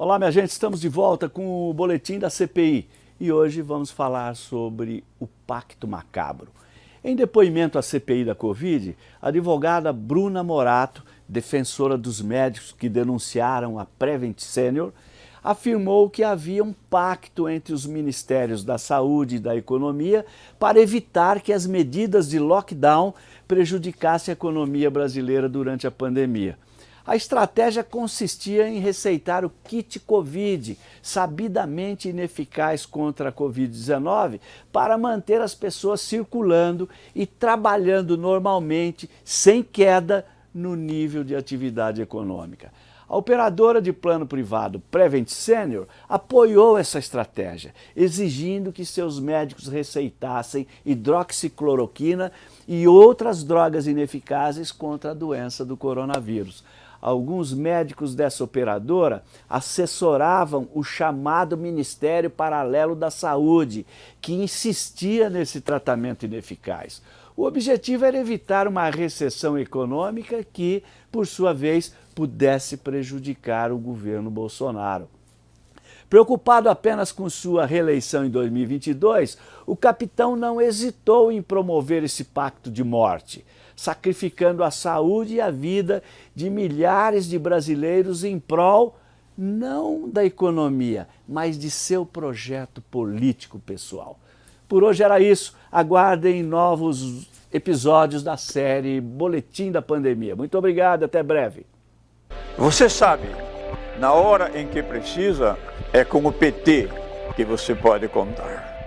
Olá, minha gente, estamos de volta com o boletim da CPI e hoje vamos falar sobre o Pacto Macabro. Em depoimento à CPI da Covid, a advogada Bruna Morato, defensora dos médicos que denunciaram a Prevent Senior, afirmou que havia um pacto entre os Ministérios da Saúde e da Economia para evitar que as medidas de lockdown prejudicassem a economia brasileira durante a pandemia. A estratégia consistia em receitar o kit Covid, sabidamente ineficaz contra a Covid-19, para manter as pessoas circulando e trabalhando normalmente, sem queda no nível de atividade econômica. A operadora de plano privado Prevent Senior apoiou essa estratégia, exigindo que seus médicos receitassem hidroxicloroquina e outras drogas ineficazes contra a doença do coronavírus. Alguns médicos dessa operadora assessoravam o chamado Ministério Paralelo da Saúde, que insistia nesse tratamento ineficaz. O objetivo era evitar uma recessão econômica que, por sua vez, pudesse prejudicar o governo Bolsonaro. Preocupado apenas com sua reeleição em 2022, o capitão não hesitou em promover esse pacto de morte, sacrificando a saúde e a vida de milhares de brasileiros em prol não da economia, mas de seu projeto político pessoal. Por hoje era isso. Aguardem novos episódios da série Boletim da Pandemia. Muito obrigado, até breve. Você sabe, na hora em que precisa, é com o PT que você pode contar.